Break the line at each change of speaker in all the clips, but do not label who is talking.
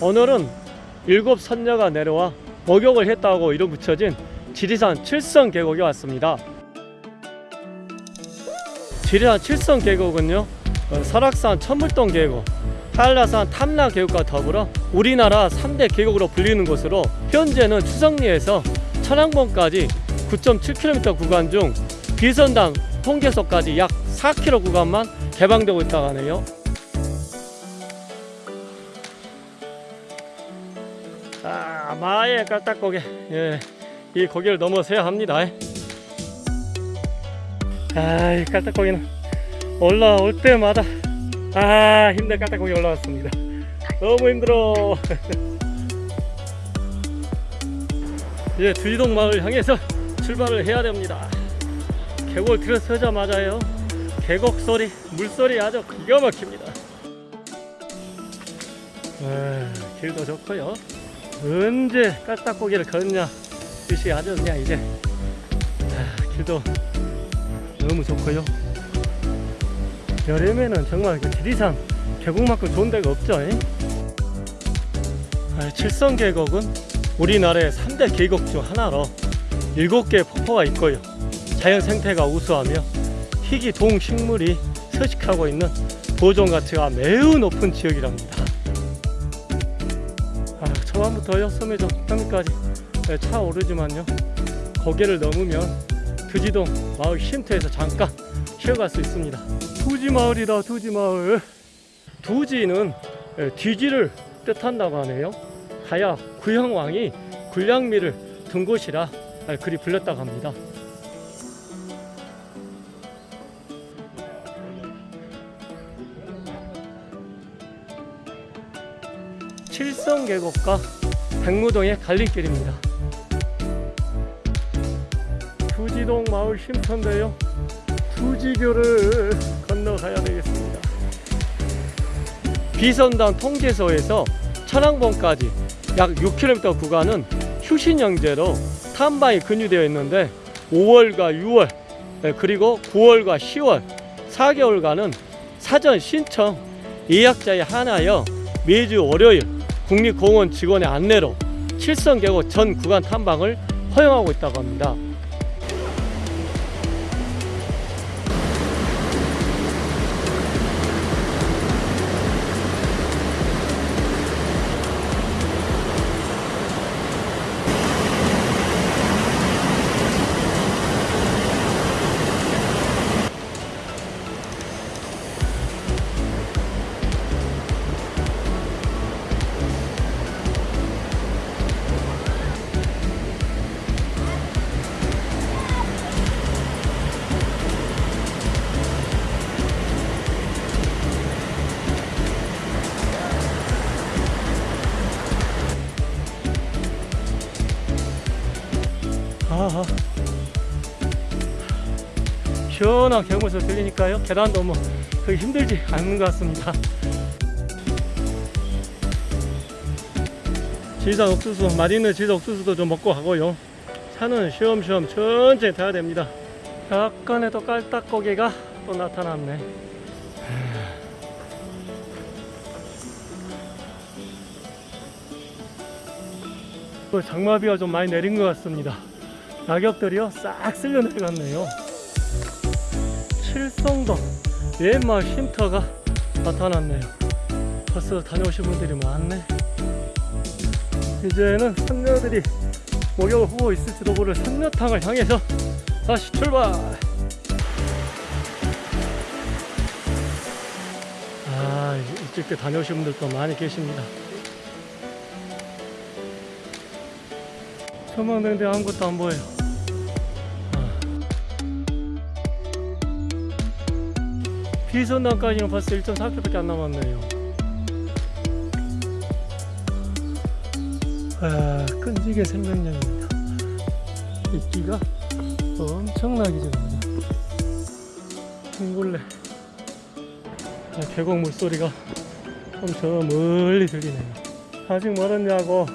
오늘은 일곱 선녀가 내려와 목욕을 했다고 이름 붙여진 지리산 칠성 계곡에 왔습니다. 지리산 칠성 계곡은요 어, 설악산 천물동 계곡, 한라산 탐라 계곡과 더불어 우리나라 3대 계곡으로 불리는 곳으로 현재는 추성리에서 천왕봉까지 9.7km 구간 중 비선당 통계소까지 약 4km 구간만 개방되고 있다고 하네요. 아, 마의 깔딱고개. 예, 이 고개를 넘어서야 합니다. 아, 이 깔딱고개는 올라올 때마다 아, 힘든 깔딱고개 올라왔습니다. 너무 힘들어. 이제 두이동 마을 향해서 출발을 해야 됩니다. 계곡을 들어서자마자요. 계곡 소리, 물소리 아주 기가 막힙니다. 아, 길도 좋고요. 언제 깔딱고기를 걷냐? 뜻이 아주 그냥 이제 아, 길도 너무 좋고요. 여름에는 정말 그 지리산 계곡만큼 좋은 데가 없죠 잉? 아, 칠성 계곡은 우리나라의 3대 계곡 중 하나로 7개의 폭포가 있고요. 자연 생태가 우수하며 희귀 동식물이 서식하고 있는 보존 가치가 매우 높은 지역이랍니다 아, 초반부터요 섬에서 평까지 네, 차 오르지만요. 고개를 넘으면 두지동 마을 쉼터에서 잠깐 쉬어갈 수 있습니다. 두지 마을이다 두지 마을. 두지는 예, 뒤지를 뜻한다고 하네요. 하야 구형왕이 군량미를 둔 곳이라 아, 그리 불렸다고 합니다 칠성 계곡과 백무동의 갈림길입니다. 두지동 마을 쉼터인데요. 두지교를 건너가야 되겠습니다. 비선당 통제소에서 천왕봉까지 약 6km 구간은 휴신영제로 탐방이 근유되어 있는데 5월과 6월 네, 그리고 9월과 10월 4개월간은 사전 신청 예약자에 한하여 매주 월요일 국립공원 직원의 안내로 칠성 계곡 전 구간 탐방을 허용하고 있다고 합니다. 시원한 경무소 들리니까요. 계단도 뭐 그렇게 힘들지 않는 것 같습니다. 지상 옥수수 맛있는 지상 옥수수도 좀 먹고 가고요. 차는 쉬엄쉬엄 천천히 타야 됩니다. 약간의 또 깔딱고개가 또 나타났네. 또 장마비가 좀 많이 내린 것 같습니다. 낙엽들이요 싹 쓸려 내려갔네요 칠성동 옛마을 쉼터가 나타났네요. 벌써 다녀오신 분들이 많네. 이제는 선녀들이 목욕을 하고 있을지도 모를 선녀탕을 향해서 다시 출발! 아때 다녀오신 분들도 많이 계십니다. 전망대인데 아무것도 안 보여요 비선당까지는 벌써 1.4km밖에 안 남았네요. 아, 끈질긴 생명력입니다. 이끼가 엄청나게 지릅니다. 둥글레. 아, 계곡 물소리가 좀저 멀리 들리네요. 아직 멀었냐고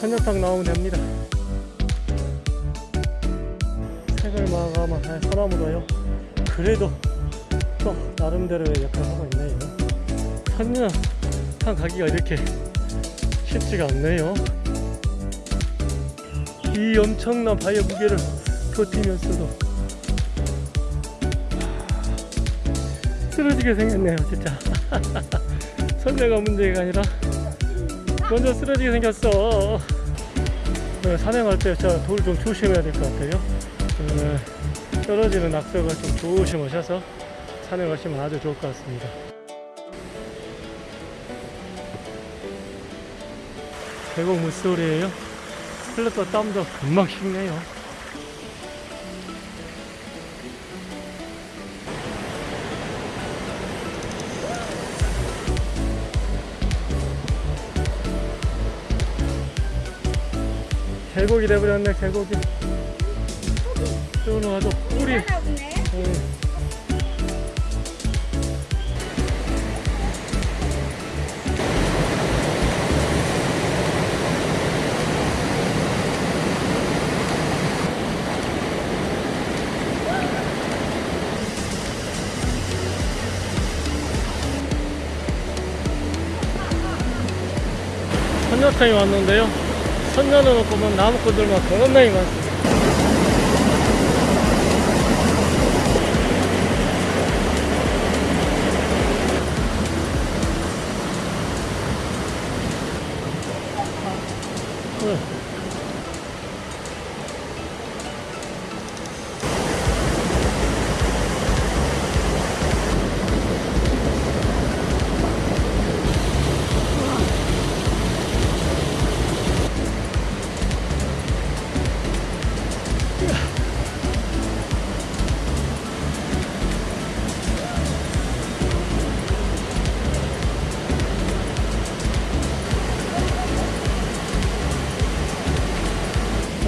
선녀탕 나오면 됩니다. 색을 마감한 소나무도요. 그래도 또 나름대로의 역할을 하고 있네요. 선녀탕 가기가 이렇게 쉽지가 않네요. 이 엄청난 바위의 무게를 버티면서도 쓰러지게 생겼네요, 진짜. 선배가 문제가 아니라 먼저 쓰러지게 생겼어. 네, 산행할 때 진짜 돌좀 조심해야 될 것 같아요. 네, 떨어지는 낙석을 좀 조심하셔서 산행하시면 아주 좋을 것 같습니다. 계곡 물소리에요. 흘렀던 땀도 금방 식네요. 계곡이 돼버렸네, 계곡이. 가서 꿀이. 응. 선녀탕이 왔는데요. 선녀는 보면 나무꾼들만 겁나게 많습니다.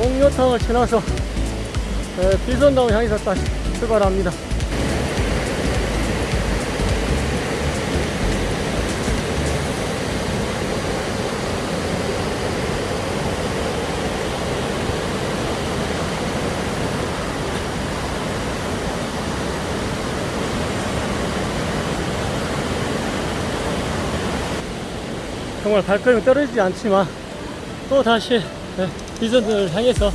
옥녀탕을 지나서 에, 비선당을 향해서 다시 출발합니다. 정말 발걸음이 떨어지지 않지만 또 다시 네, 비전을 향해서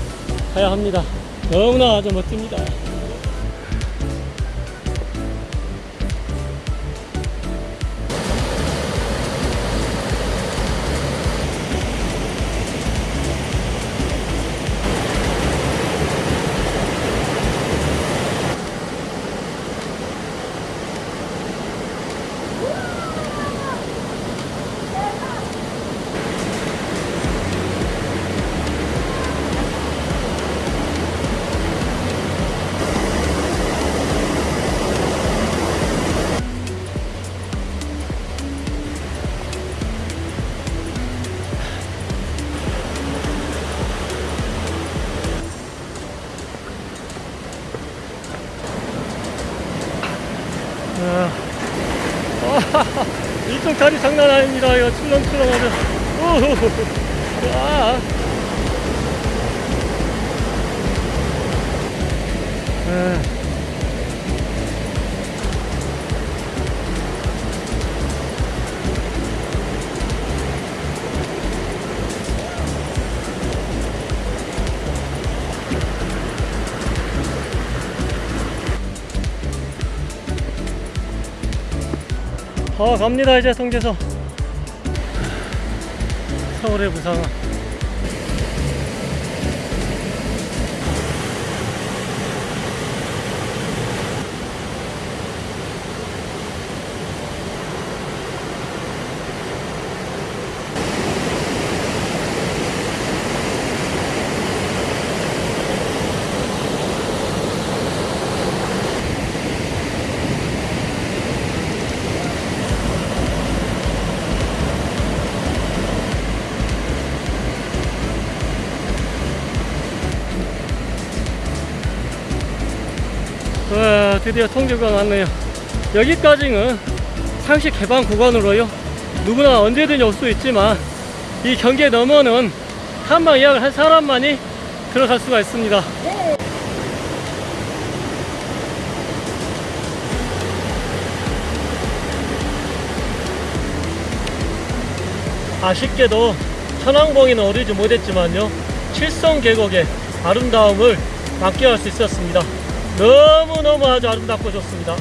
가야 합니다. 너무나 아주 멋집니다. 이쪽 다리 장난 아닙니다. 이거 출렁출렁 하죠. 오호호호. 아. 아. 아 갑니다. 이제 성재서 서울의 부상아 드디어 통제가 났네요. 여기까지는 상시 개방 구간으로요. 누구나 언제든지 올 수 있지만 이 경계 너머는 한방 예약을 한 사람만이 들어갈 수가 있습니다. 아쉽게도 천왕봉이는 어리지 못했지만요. 칠성 계곡의 아름다움을 만끽할 수 있었습니다. 너무너무 아주 아름답고 좋습니다.